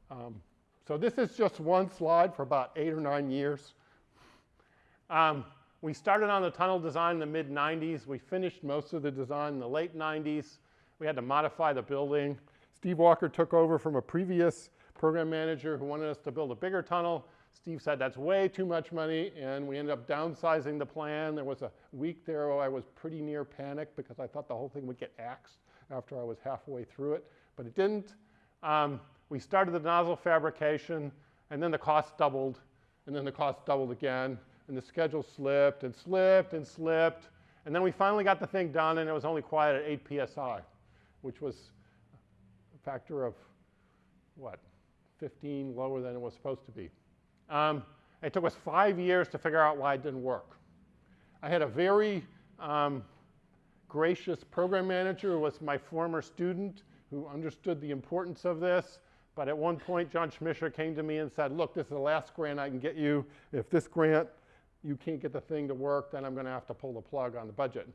Um, so this is just one slide for about eight or nine years. Um, we started on the tunnel design in the mid 90s. We finished most of the design in the late 90s. We had to modify the building. Steve Walker took over from a previous program manager who wanted us to build a bigger tunnel. Steve said that's way too much money, and we ended up downsizing the plan. There was a week there where I was pretty near panic because I thought the whole thing would get axed after I was halfway through it, but it didn't. Um, we started the nozzle fabrication, and then the cost doubled, and then the cost doubled again, and the schedule slipped and slipped and slipped. And then we finally got the thing done, and it was only quiet at 8 psi, which was a factor of, what, 15 lower than it was supposed to be. Um, it took us five years to figure out why it didn't work. I had a very um, gracious program manager who was my former student who understood the importance of this but at one point, John Schmisseur came to me and said, look, this is the last grant I can get you. If this grant, you can't get the thing to work, then I'm going to have to pull the plug on the budget.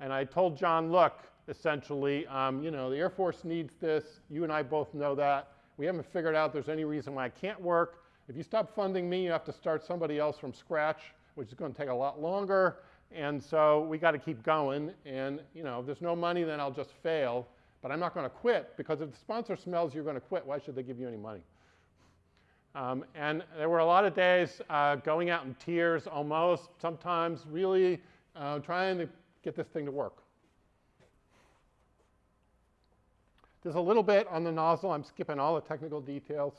And I told John, look, essentially, um, you know, the Air Force needs this. You and I both know that. We haven't figured out there's any reason why it can't work. If you stop funding me, you have to start somebody else from scratch, which is going to take a lot longer. And so we got to keep going. And, you know, if there's no money, then I'll just fail. But I'm not going to quit because if the sponsor smells you're going to quit, why should they give you any money? Um, and there were a lot of days uh, going out in tears almost, sometimes really uh, trying to get this thing to work. There's a little bit on the nozzle. I'm skipping all the technical details.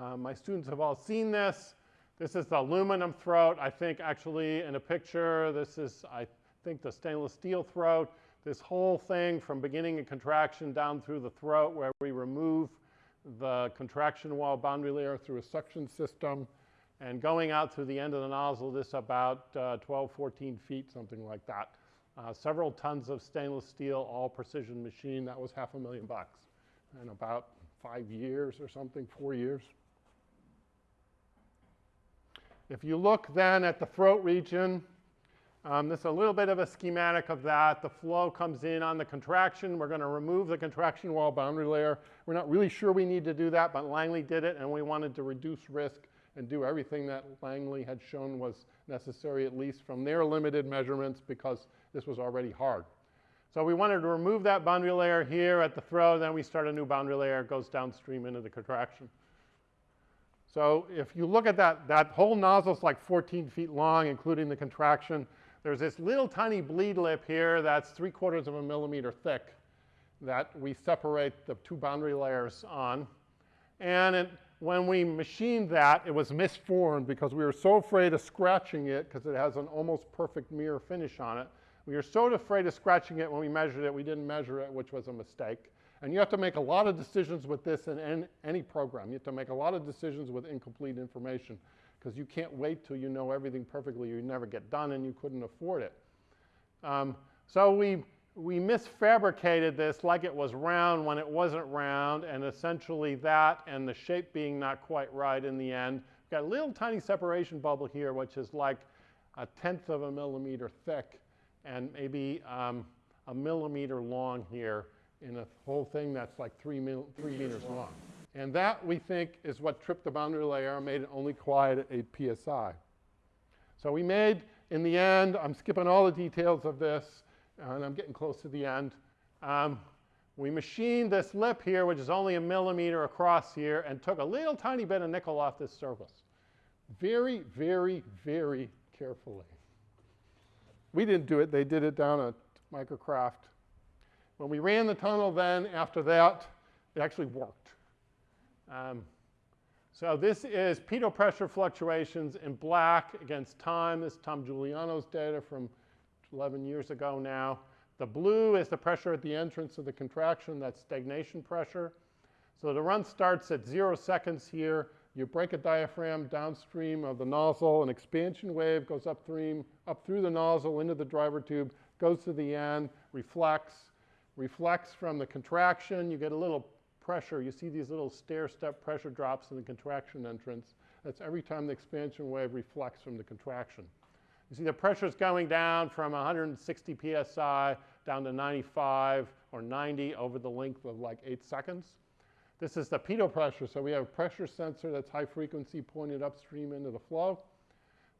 Uh, my students have all seen this. This is the aluminum throat. I think actually in a picture, this is, I think, the stainless steel throat this whole thing from beginning of contraction down through the throat where we remove the contraction wall boundary layer through a suction system and going out through the end of the nozzle, this about uh, 12, 14 feet, something like that. Uh, several tons of stainless steel, all precision machine. That was half a million bucks in about five years or something, four years. If you look then at the throat region, Um, this is a little bit of a schematic of that. The flow comes in on the contraction. We're going to remove the contraction wall boundary layer. We're not really sure we need to do that, but Langley did it, and we wanted to reduce risk and do everything that Langley had shown was necessary, at least from their limited measurements, because this was already hard. So we wanted to remove that boundary layer here at the throw, then we start a new boundary layer, it goes downstream into the contraction. So if you look at that, that whole nozzle is like 14 feet long, including the contraction. There's this little tiny bleed lip here that's three quarters of a millimeter thick that we separate the two boundary layers on. And it, when we machined that, it was misformed because we were so afraid of scratching it because it has an almost perfect mirror finish on it. We were so afraid of scratching it when we measured it, we didn't measure it, which was a mistake. And you have to make a lot of decisions with this in any program. You have to make a lot of decisions with incomplete information because you can't wait till you know everything perfectly. You never get done and you couldn't afford it. Um, so we, we misfabricated this like it was round when it wasn't round, and essentially that and the shape being not quite right in the end. We've got a little tiny separation bubble here, which is like a tenth of a millimeter thick and maybe um, a millimeter long here in a whole thing that's like three, mil three meters long. And that, we think, is what tripped the boundary layer and made it only quiet at 8 psi. So we made, in the end, I'm skipping all the details of this, and I'm getting close to the end. Um, we machined this lip here, which is only a millimeter across here, and took a little tiny bit of nickel off this surface. Very, very, very carefully. We didn't do it. They did it down at Microcraft. When we ran the tunnel then, after that, it actually worked. Um, so this is pitot pressure fluctuations in black against time. This is Tom Juliano's data from 11 years ago now. The blue is the pressure at the entrance of the contraction. That's stagnation pressure. So the run starts at zero seconds here. You break a diaphragm downstream of the nozzle. An expansion wave goes upstream, up through the nozzle into the driver tube, goes to the end, reflects, reflects from the contraction. You get a little pressure. You see these little stair-step pressure drops in the contraction entrance. That's every time the expansion wave reflects from the contraction. You see the pressure is going down from 160 psi down to 95 or 90 over the length of like eight seconds. This is the pitot pressure. So we have a pressure sensor that's high frequency pointed upstream into the flow.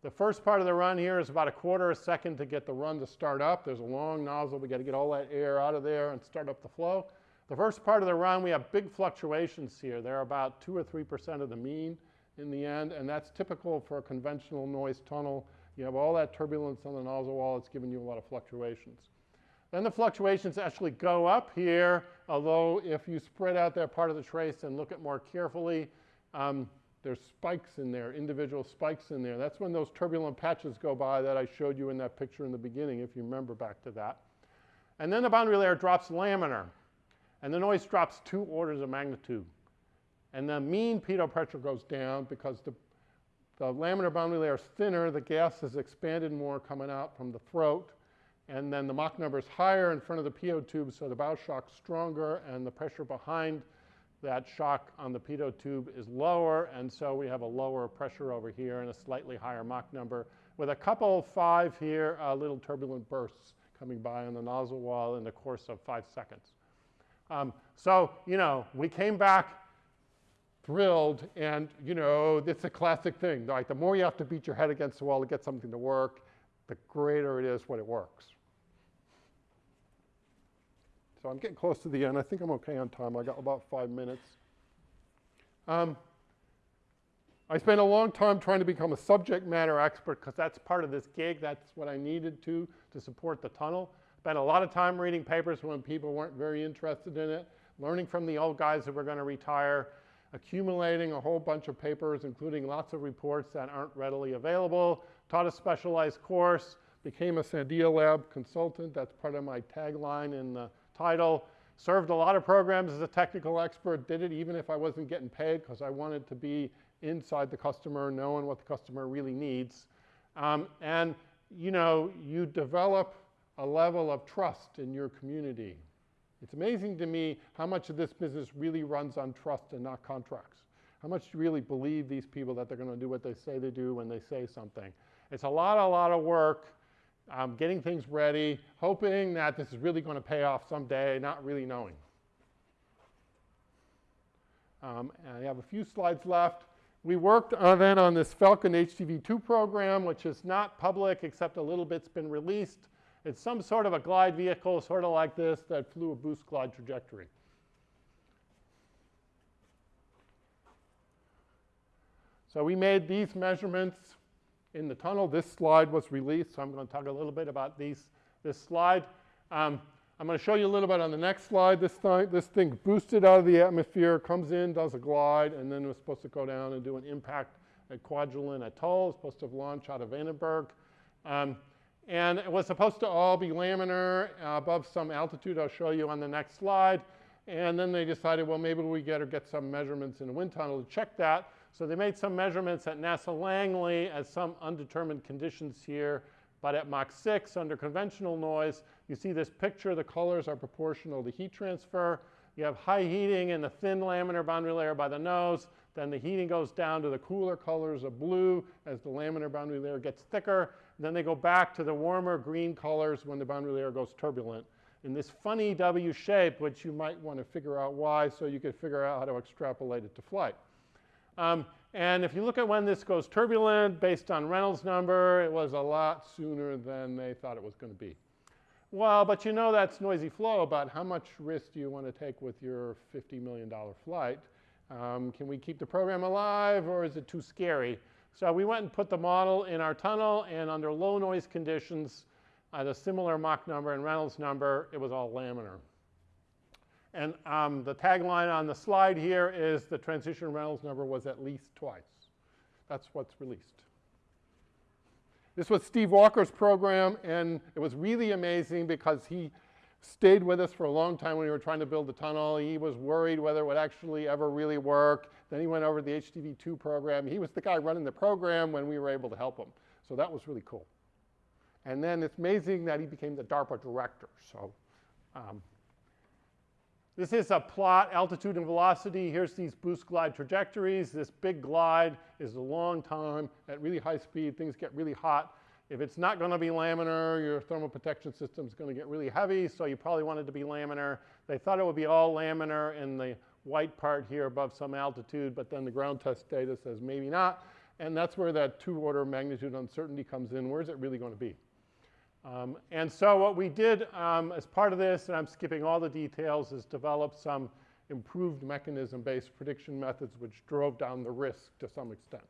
The first part of the run here is about a quarter of a second to get the run to start up. There's a long nozzle. We got to get all that air out of there and start up the flow. The first part of the run, we have big fluctuations here. They're about 2 or 3% of the mean in the end, and that's typical for a conventional noise tunnel. You have all that turbulence on the nozzle wall. It's giving you a lot of fluctuations. Then the fluctuations actually go up here, although if you spread out that part of the trace and look at more carefully, um, there's spikes in there, individual spikes in there. That's when those turbulent patches go by that I showed you in that picture in the beginning, if you remember back to that. And then the boundary layer drops laminar, and the noise drops two orders of magnitude. And the mean pitot pressure goes down because the, the laminar boundary layer is thinner, the gas is expanded more coming out from the throat, and then the Mach number is higher in front of the pitot tube, so the bow shock's stronger, and the pressure behind that shock on the pitot tube is lower, and so we have a lower pressure over here and a slightly higher Mach number, with a couple five here, uh, little turbulent bursts coming by on the nozzle wall in the course of five seconds. Um, so, you know, we came back thrilled, and, you know, it's a classic thing. Like, the more you have to beat your head against the wall to get something to work, the greater it is when it works. So I'm getting close to the end. I think I'm okay on time. I got about five minutes. Um, I spent a long time trying to become a subject matter expert because that's part of this gig. That's what I needed to to support the tunnel. Spent a lot of time reading papers when people weren't very interested in it, learning from the old guys that were going to retire, accumulating a whole bunch of papers, including lots of reports that aren't readily available, taught a specialized course, became a Sandia Lab consultant. That's part of my tagline in the title. Served a lot of programs as a technical expert, did it even if I wasn't getting paid because I wanted to be inside the customer, knowing what the customer really needs. Um, and, you know, you develop a level of trust in your community. It's amazing to me how much of this business really runs on trust and not contracts. How much you really believe these people that they're going to do what they say they do when they say something. It's a lot, a lot of work um, getting things ready, hoping that this is really going to pay off someday, not really knowing. Um, and I have a few slides left. We worked on, then on this Falcon HTV2 program, which is not public except a little bit's been released. It's some sort of a glide vehicle, sort of like this, that flew a boost glide trajectory. So we made these measurements in the tunnel. This slide was released, so I'm going to talk a little bit about these, this slide. Um, I'm going to show you a little bit on the next slide. This, thing, this thing boosted out of the atmosphere, comes in, does a glide, and then was supposed to go down and do an impact at Kwajalein Atoll. It's supposed to launch out of Vandenberg. Um, and it was supposed to all be laminar uh, above some altitude I'll show you on the next slide. And then they decided, well, maybe we get, get some measurements in a wind tunnel to check that. So they made some measurements at NASA Langley at some undetermined conditions here, but at Mach 6 under conventional noise, you see this picture, the colors are proportional to heat transfer. You have high heating in the thin laminar boundary layer by the nose, then the heating goes down to the cooler colors of blue as the laminar boundary layer gets thicker. Then they go back to the warmer green colors when the boundary layer goes turbulent. In this funny W shape, which you might want to figure out why so you could figure out how to extrapolate it to flight. Um, and if you look at when this goes turbulent, based on Reynolds number, it was a lot sooner than they thought it was going to be. Well, but you know that's noisy flow about how much risk do you want to take with your $50 million flight. Um, can we keep the program alive or is it too scary? So we went and put the model in our tunnel and under low noise conditions at a similar Mach number and Reynolds number, it was all laminar. And um, the tagline on the slide here is the transition Reynolds number was at least twice. That's what's released. This was Steve Walker's program, and it was really amazing because he stayed with us for a long time when we were trying to build the tunnel. He was worried whether it would actually ever really work. Then he went over to the HTV2 program. He was the guy running the program when we were able to help him. So that was really cool. And then it's amazing that he became the DARPA director. So um, this is a plot, altitude and velocity. Here's these boost glide trajectories. This big glide is a long time at really high speed. Things get really hot. If it's not going to be laminar, your thermal protection system is going to get really heavy, so you probably want it to be laminar. They thought it would be all laminar in the white part here above some altitude, but then the ground test data says maybe not. And that's where that two order magnitude uncertainty comes in. Where is it really going to be? Um, and so what we did um, as part of this, and I'm skipping all the details, is develop some improved mechanism-based prediction methods which drove down the risk to some extent.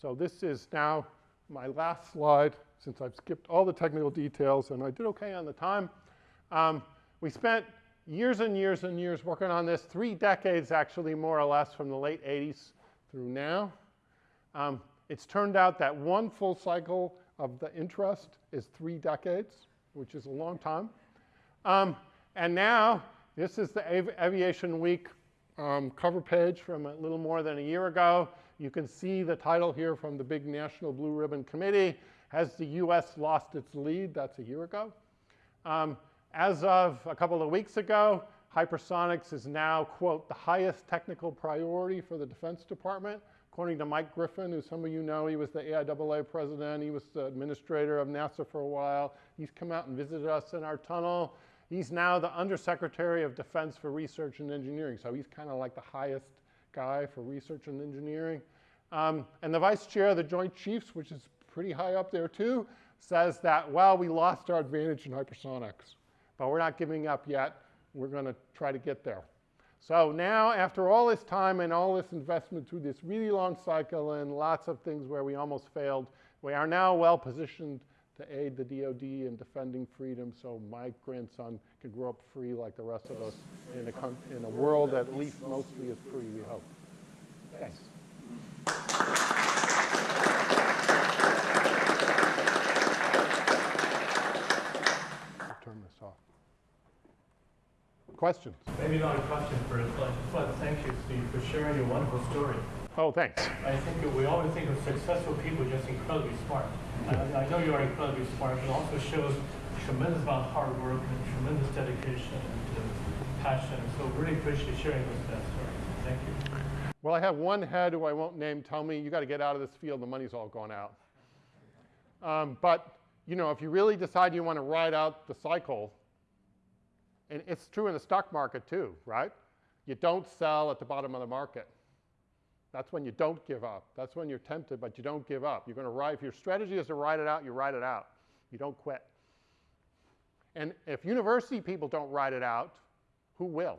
So this is now my last slide since I've skipped all the technical details and I did okay on the time. Um, we spent years and years and years working on this, three decades actually more or less from the late 80s through now. Um, it's turned out that one full cycle of the interest is three decades, which is a long time. Um, and now, this is the Av Aviation Week um, cover page from a little more than a year ago. You can see the title here from the big National Blue Ribbon Committee. Has the US lost its lead? That's a year ago. Um, as of a couple of weeks ago, hypersonics is now, quote, the highest technical priority for the Defense Department. According to Mike Griffin, who some of you know, he was the AIAA president. He was the administrator of NASA for a while. He's come out and visited us in our tunnel. He's now the Undersecretary of Defense for Research and Engineering. So he's kind of like the highest guy for research and engineering. Um, and the vice chair of the Joint Chiefs, which is pretty high up there too, says that, well, we lost our advantage in hypersonics, but we're not giving up yet. We're going to try to get there. So now, after all this time and all this investment through this really long cycle and lots of things where we almost failed, we are now well positioned to aid the DoD in defending freedom so my grandson can grow up free like the rest of us in a, in a world that at least mostly is free, we hope. Thanks. I'll turn this off. Questions? Maybe not a question first, but I just want to thank you, Steve, for sharing your wonderful story. Oh, thanks. I think we always think of successful people just incredibly smart. I, I know you are incredibly smart, but it also shows tremendous amount of hard work and tremendous dedication and uh, passion. So really appreciate sharing this that story. Thank you. Well, I have one head who I won't name tell me, you got to get out of this field, the money's all gone out. Um, but, you know, if you really decide you want to ride out the cycle, and it's true in the stock market too, right? You don't sell at the bottom of the market. That's when you don't give up. That's when you're tempted, but you don't give up. You're going to ride, if your strategy is to ride it out, you ride it out. You don't quit. And if university people don't ride it out, who will?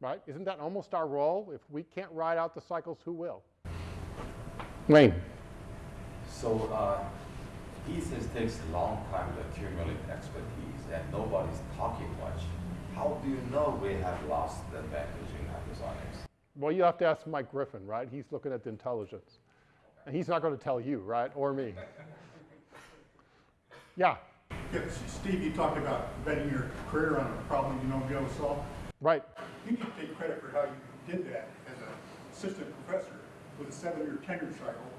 Right? Isn't that almost our role? If we can't ride out the cycles, who will? Wayne. So uh, thesis takes a long time to accumulate expertise, and nobody's talking much. How do you know we have lost the advantage in hypersonics? Well, you have to ask Mike Griffin, right? He's looking at the intelligence. And he's not going to tell you, right? Or me. Yeah, Yeah, Steve, you talked about betting your career on a problem you know you'll be able to solve. right. You can take credit for how you did that as an assistant professor with a seven-year tenure cycle,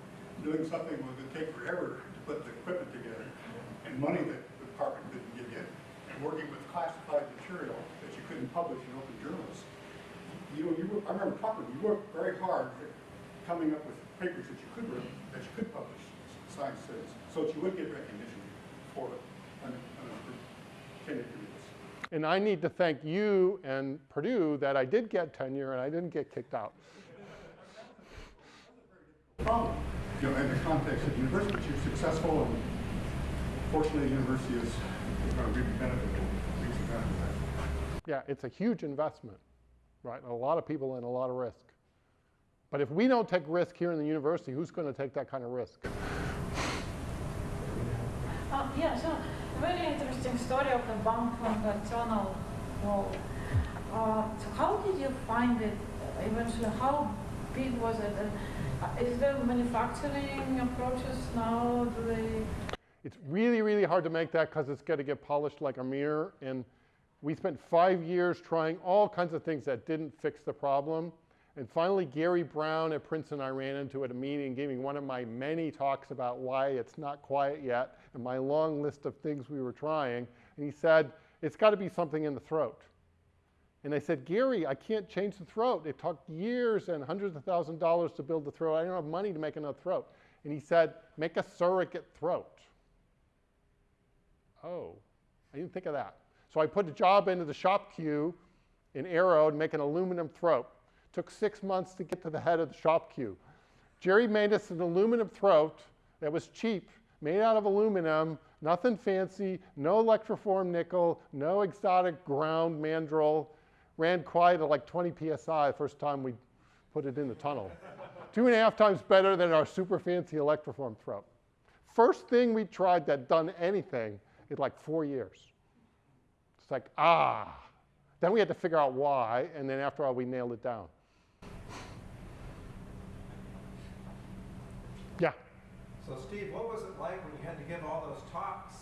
doing something that would take forever to put the equipment together, and money that the department couldn't give you, and working with classified material that you couldn't publish in open journals. You know, you, wor- I remember talking, you worked very hard at coming up with papers that you could, that you could publish, science studies, so that you would get recognition for it on, on a tenured careers. And I need to thank you and Purdue that I did get tenure and I didn't get kicked out. problem, you know, in the context of the university, but you're successful and fortunately the university is, going to reap the benefit, reap the benefit of that. Yeah, it's a huge investment, right? A lot of people and a lot of risk. But if we don't take risk here in the university, who's going to take that kind of risk? Uh, yeah, so very interesting story of the bank from the tunnel wall. Uh, so how did you find it uh, eventually? How big was it? And, uh, is there manufacturing approaches now? Do they? It's really, really hard to make that because it's got to get polished like a mirror. And we spent five years trying all kinds of things that didn't fix the problem. And finally, Garry Brown at Princeton, I ran into at a meeting, giving one of my many talks about why it's not quiet yet, and my long list of things we were trying. And he said, It's got to be something in the throat. And I said, Garry, I can't change the throat. It took years and hundreds of thousands of dollars to build the throat. I don't have money to make another throat. And he said, Make a surrogate throat. Oh, I didn't think of that. So I put a job into the shop queue in Aero and make an aluminum throat. Took six months to get to the head of the shop queue. Jerry made us an aluminum throat that was cheap, made out of aluminum, nothing fancy, no electroform nickel, no exotic ground mandrel. Ran quiet at like 20 psi the first time we put it in the tunnel. Two and a half times better than our super fancy electroform throat. First thing we tried that done anything in like four years. It's like, ah. Then we had to figure out why, and then after all, we nailed it down. Yeah. So Steve, what was it like when you had to give all those talks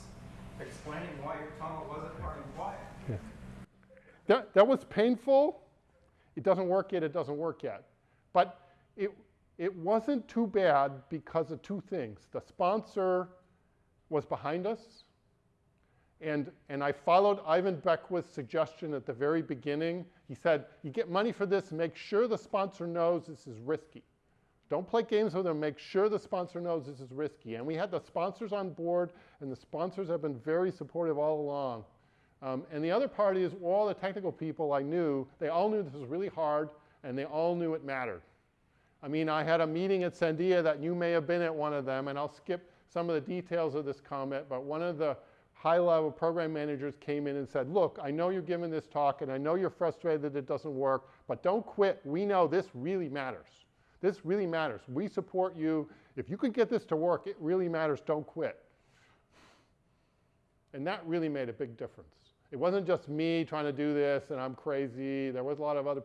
explaining why your tunnel wasn't running quiet? Yeah. That, that was painful. It doesn't work yet, it doesn't work yet. But it, it wasn't too bad because of two things. The sponsor was behind us, and, and I followed Ivan Beckwith's suggestion at the very beginning. He said, You get money for this, make sure the sponsor knows this is risky. Don't play games with them, make sure the sponsor knows this is risky. And we had the sponsors on board, and the sponsors have been very supportive all along. Um, and the other part is all the technical people I knew, they all knew this was really hard, and they all knew it mattered. I mean, I had a meeting at Sandia that you may have been at one of them, and I'll skip some of the details of this comment, but one of the high-level program managers came in and said, look, I know you're giving this talk, and I know you're frustrated that it doesn't work, but don't quit. We know this really matters. This really matters. We support you. If you can get this to work, it really matters. Don't quit. And that really made a big difference. It wasn't just me trying to do this and I'm crazy. There was a lot of other